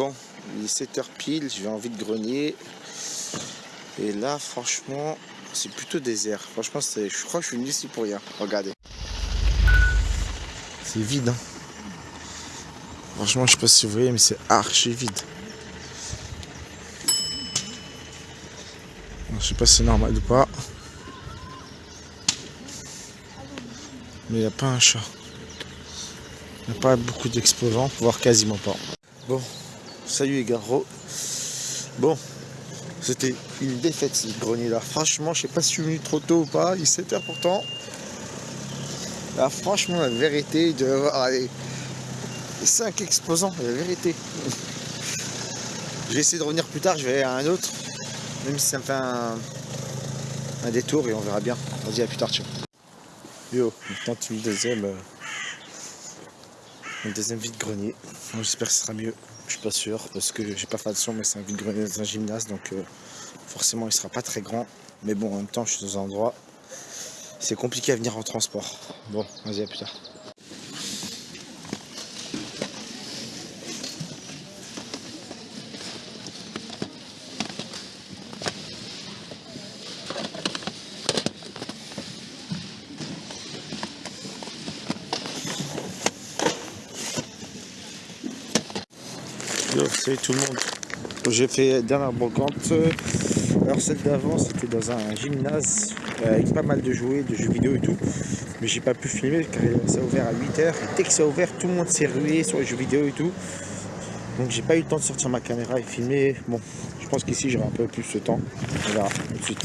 Bon, il est 7h pile, j'ai envie de grenier. Et là, franchement, c'est plutôt désert. Franchement, je crois que je suis venu ici pour rien. Regardez. C'est vide. Hein. Franchement, je sais pas si vous voyez, mais c'est archi vide. Je sais pas si c'est normal ou pas. Mais il n'y a pas un chat. Il n'y a pas beaucoup d'exposants, voire quasiment pas. Bon, salut les gars. Bon, c'était une défaite ce grenier là. Franchement, je sais pas si je suis venu trop tôt ou pas. Il est 7h pourtant. Là, franchement, la vérité, devait avoir allez, 5 exposants, la vérité. je vais essayer de revenir plus tard, je vais à un autre. Même si ça me fait un, détour et on verra bien. Vas-y, à plus tard, tiens. Yo, maintenant tu deuxième. Euh, le deuxième vide-grenier. J'espère que ce sera mieux. Je suis pas sûr parce que j'ai pas fait son, mais c'est un gymnase donc euh, forcément il sera pas très grand. Mais bon, en même temps, je suis dans un endroit. C'est compliqué à venir en transport. Bon, vas-y, à plus tard. Salut tout le monde. J'ai fait dernière brocante. Alors celle d'avant c'était dans un gymnase avec pas mal de jouets, de jeux vidéo et tout. Mais j'ai pas pu filmer car ça a ouvert à 8h. Et dès que ça a ouvert, tout le monde s'est rué sur les jeux vidéo et tout. Donc j'ai pas eu le temps de sortir ma caméra et filmer. Bon, je pense qu'ici j'aurai un peu plus de temps. On verra tout de suite.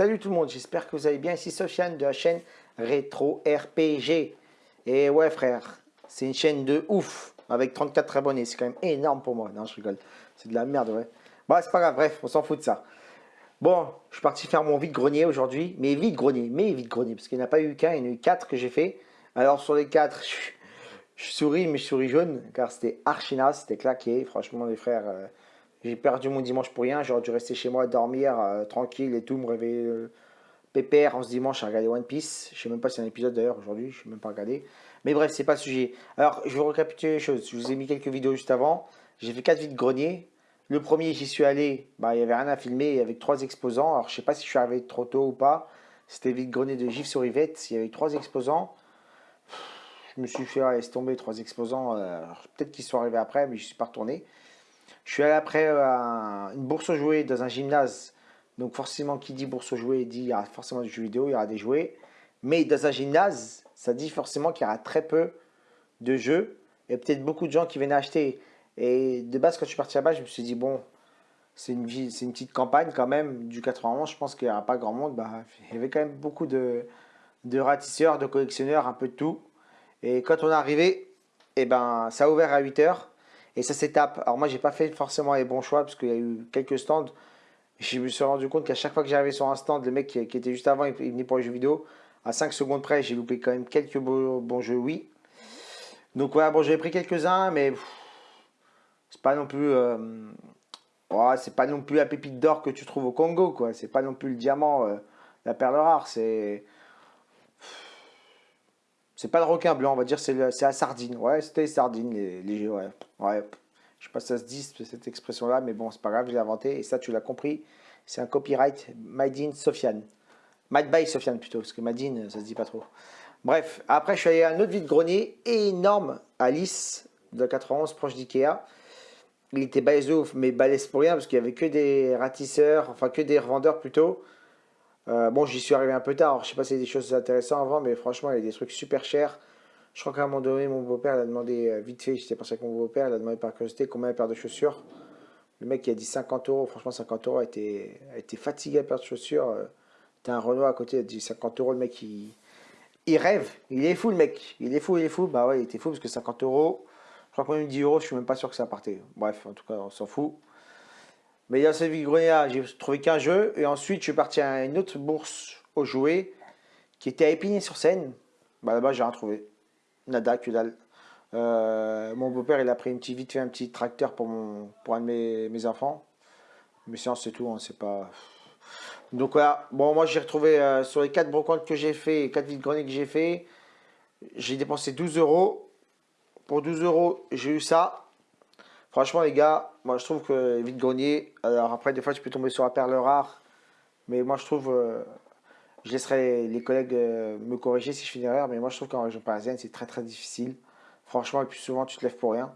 Salut tout le monde, j'espère que vous allez bien. Ici Sofiane de la chaîne Retro RPG. Et ouais frère, c'est une chaîne de ouf avec 34 abonnés. C'est quand même énorme pour moi. Non, je rigole. C'est de la merde, ouais. Bon, c'est pas grave, bref, on s'en fout de ça. Bon, je suis parti faire mon vide-grenier aujourd'hui. Mais vide-grenier, mais vide-grenier. Parce qu'il n'y en a pas eu qu'un, il y en a eu quatre que j'ai fait. Alors sur les quatre, je, souris, mais je souris jaune. Car c'était archina, c'était claqué. Franchement, les frères... J'ai perdu mon dimanche pour rien. J'aurais dû rester chez moi, dormir euh, tranquille et tout, me réveiller euh, pépère en ce dimanche à regarder One Piece. Je sais même pas si c'est un épisode d'ailleurs aujourd'hui, je sais même pas regarder. Mais bref, c'est pas le sujet. Alors, je vais récapituler les choses. Je vous ai mis quelques vidéos juste avant. J'ai fait 4 vides greniers. Le premier, j'y suis allé, bah, il n'y avait rien à filmer avec trois exposants. Alors, je sais pas si je suis arrivé trop tôt ou pas. C'était vide grenier de Gif sur Yvette. Il y avait trois exposants. Je me suis fait laisser tomber trois exposants. Euh, peut-être qu'ils sont arrivés après, mais je suis pas retourné. Je suis allé après à une bourse aux jouets dans un gymnase. Donc forcément, qui dit bourse aux jouets dit il y aura forcément du jeu vidéo, il y aura des jouets. Mais dans un gymnase, ça dit forcément qu'il y aura très peu de jeux et peut-être beaucoup de gens qui viennent acheter. Et de base, quand je suis parti là-bas, je me suis dit, bon, c'est une, petite campagne quand même du 91. Je pense qu'il n'y aura pas grand monde. Bah, il y avait quand même beaucoup de, ratisseurs, de collectionneurs, un peu de tout. Et quand on est arrivé, eh ben, ça a ouvert à 8 heures. Et ça s'étape. Alors moi, j'ai pas fait forcément les bons choix parce qu'il y a eu quelques stands. Je me suis rendu compte qu'à chaque fois que j'arrivais sur un stand, le mec qui, était juste avant, il, venait pour les jeux vidéo. À 5 secondes près, j'ai loupé quand même quelques bons jeux, oui. Donc voilà, bon, j'avais pris quelques-uns, mais c'est pas non plus... Euh, c'est pas non plus la pépite d'or que tu trouves au Congo, quoi. C'est pas non plus le diamant, euh, la perle rare. C'est... C'est pas le requin blanc, on va dire, c'est la sardine. Ouais, c'était les sardines, les, les ouais. ouais. Je sais pas si ça se dit, cette expression-là, mais bon, c'est pas grave, je l'ai inventé. Et ça, tu l'as compris, c'est un copyright Made in Sofiane. Made by Sofiane plutôt, parce que Made ça se dit pas trop. Bref, après, je suis allé à un autre vide-grenier énorme à de 91, proche d'Ikea. Il était balèze ouf, mais balèze pour rien, parce qu'il n'y avait que des ratisseurs, enfin que des revendeurs plutôt. Euh, bon, j'y suis arrivé un peu tard, je sais pas si a des choses intéressantes avant, mais franchement, il y a des trucs super chers. Je crois qu'à un moment donné, mon beau-père a demandé, euh, vite fait, j'étais pensé avec mon beau-père, il a demandé par curiosité combien de paires de chaussures. Le mec qui a dit 50 euros, franchement 50 euros, a été, a fatigué à paire de chaussures. Euh, t'as un Renault à côté, il a dit 50 euros, le mec il, rêve, il est fou le mec, il est fou, il est fou. Bah ouais, il était fou parce que 50 euros, je crois que même 10 euros, je suis même pas sûr que ça partait. Bref, en tout cas, on s'en fout. Mais a cette grenier j'ai trouvé qu'un jeu, et ensuite je suis parti à une autre bourse aux jouets qui était à Épinay-sur-Seine. Bah là-bas, j'ai rien trouvé. Nada, que dalle. Euh, mon beau-père, il a pris une petite, vite fait un petit tracteur pour, mon, pour un de mes, enfants. Mais sinon, c'est tout, hein, c'est pas... Donc voilà, bon, moi j'ai retrouvé euh, sur les 4 brocantes que j'ai fait, 4 vides greniers que j'ai fait, j'ai dépensé 12 euros. Pour 12 euros, j'ai eu ça. Franchement, les gars, moi je trouve que vide grenier, alors après, des fois, tu peux tomber sur la perle rare, mais moi je trouve, euh, je laisserai les collègues me corriger si je fais une erreur, mais moi je trouve qu'en région parisienne, c'est très très difficile. Franchement, le plus souvent, tu te lèves pour rien.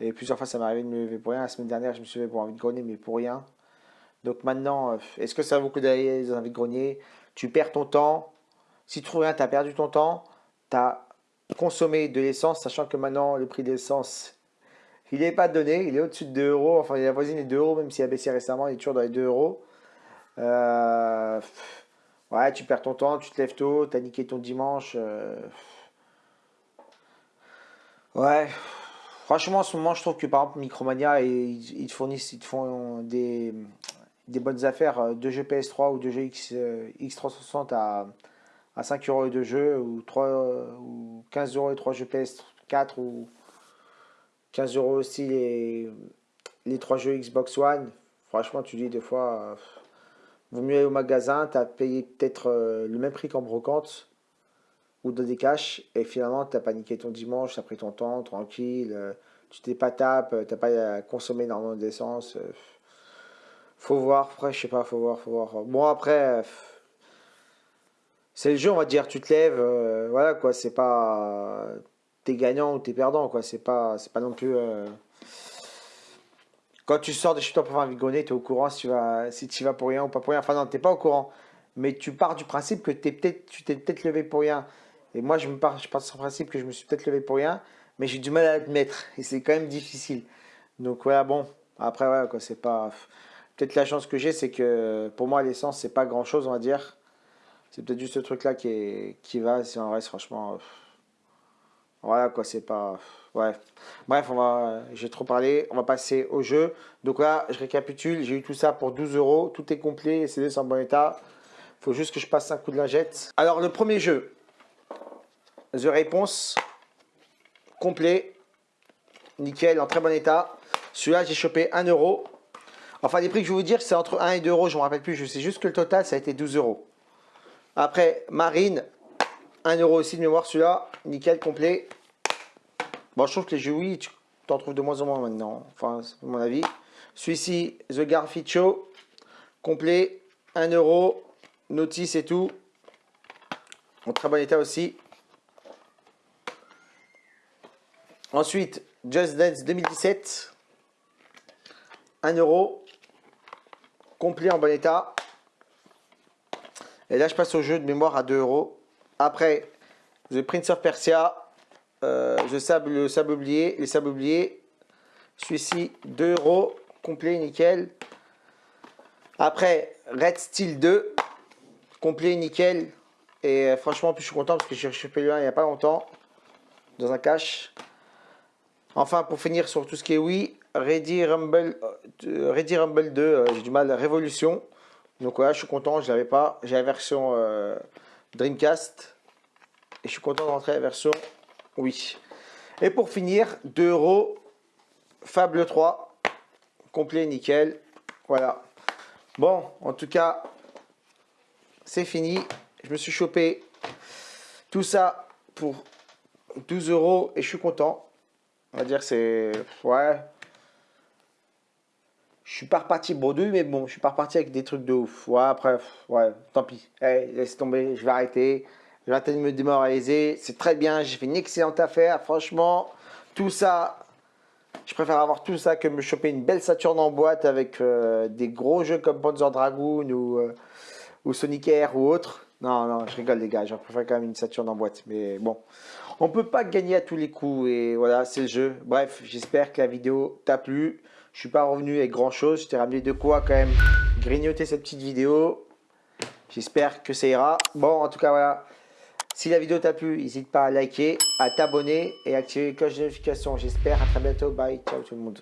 Et plusieurs fois, ça m'est arrivé de me lever pour rien. La semaine dernière, je me suis levé pour un vide-grenier, mais pour rien. Donc maintenant, euh, est-ce que ça vaut coup d'aller dans un vide-grenier Tu perds ton temps. Si tu trouves rien, tu as perdu ton temps. Tu as consommé de l'essence, sachant que maintenant, le prix de l'essence, il n'est pas donné. Il est au-dessus de 2 euros. Enfin, il est voisine des 2 euros, même s'il a baissé récemment, il est toujours dans les 2 euros. Euh, ouais, tu perds ton temps, tu te lèves tôt, tu as niqué ton dimanche. Euh, Ouais, franchement, en ce moment, je trouve que par exemple, Micromania, ils, te fournissent, ils te font des, des bonnes affaires de jeux PS3 ou de jeux X, euh, X360 à, à 5 euros de jeu ou, 3, ou 15 euros et 3 jeux PS4 ou 15 euros aussi les, les 3 jeux Xbox One. Franchement, tu dis des fois, vaut mieux aller au magasin, tu as payé peut-être euh, le même prix qu'en brocante ou dans des caches, et finalement, tu as paniqué ton dimanche, tu as pris ton temps, tranquille, euh, tu t'es pas tape, tu pas consommé énormément d'essence. Euh, faut voir, après, je sais pas, faut voir, faut voir. Bon, après, c'est le jeu, on va dire, tu te lèves, euh, voilà, quoi, c'est pas. T'es gagnant ou t'es perdant, quoi, c'est pas, pas non plus. Quand tu sors de chez toi pour faire un vigonnet, tu es au courant si tu, vas, si tu vas pour rien ou pas pour rien. Enfin, non, tu pas au courant. Mais tu pars du principe que es peut tu t'es peut-être levé pour rien. Et moi, je me pars, je pars principe que je me suis peut-être levé pour rien, mais j'ai du mal à admettre. Et c'est quand même difficile. Donc, voilà, bon. Après, ouais, quoi, c'est pas. Peut-être la chance que j'ai, c'est que pour moi, l'essence, c'est pas grand chose, on va dire. C'est peut-être juste ce truc-là qui, qui va. Si on reste, franchement. Voilà, quoi, c'est pas. Ouais. Bref, va, j'ai trop parlé. On va passer au jeu. Donc là, je récapitule. J'ai eu tout ça pour 12 euros. Tout est complet. CD sont en bon état. Faut juste que je passe un coup de lingette. Alors, le premier jeu, The Réponse, complet, nickel, en très bon état. Celui-là, j'ai chopé 1 euro. Enfin, les prix que je vais vous dire, c'est entre 1 et 2 euros, je ne me rappelle plus. Je sais juste que le total, ça a été 12 euros. Après, Marine, 1 euro aussi de mémoire, celui-là, nickel, complet. Bon, je trouve que les jeux, oui, tu t'en trouves de moins en moins maintenant. Enfin, c'est mon avis. Celui-ci, The Garficho, complet, 1 euro, notice et tout. En très bon état aussi. Ensuite, Just Dance 2017. 1 euro. Complet en bon état. Et là, je passe au jeu de mémoire à 2 euros. Après, The Prince of Persia. Euh, le sable oublié. Celui-ci, 2 euros. Complet, nickel. Après, Red Steel 2. Complet, nickel. Et euh, franchement, je suis content parce que j'ai chopé le 1 il n'y a pas longtemps. Dans un cache. Enfin, pour finir sur tout ce qui est oui, Ready Rumble, euh, Ready Rumble 2, euh, j'ai du mal, Révolution. Donc voilà, je suis content, je l'avais pas. J'ai la version Dreamcast. Et je suis content de rentrer la version oui. Et pour finir, 2 euros, Fable 3, complet, nickel. Voilà. Bon, en tout cas, c'est fini. Je me suis chopé tout ça pour 12 euros et je suis content. On va dire c'est... Ouais. Je suis pas reparti bredouille, mais bon, je suis pas reparti avec des trucs de ouf. Ouais, après, ouais, tant pis. laisse tomber, je vais arrêter. Je vais arrêter de me démoraliser. C'est très bien, j'ai fait une excellente affaire. Franchement, tout ça, je préfère avoir tout ça que me choper une belle Saturn en boîte avec euh, des gros jeux comme Panzer Dragoon ou, euh, ou Sonic Air ou autre. Non, non, je rigole les gars, je préfère quand même une Saturn en boîte. Mais bon, on peut pas gagner à tous les coups et voilà, c'est le jeu. Bref, j'espère que la vidéo t'a plu. Je suis pas revenu avec grand chose, je t'ai ramené de quoi quand même grignoter cette petite vidéo. J'espère que ça ira. Bon, en tout cas, voilà. Si la vidéo t'a plu, n'hésite pas à liker, à t'abonner et à activer les cloches de notification. J'espère. À très bientôt. Bye. Ciao tout le monde.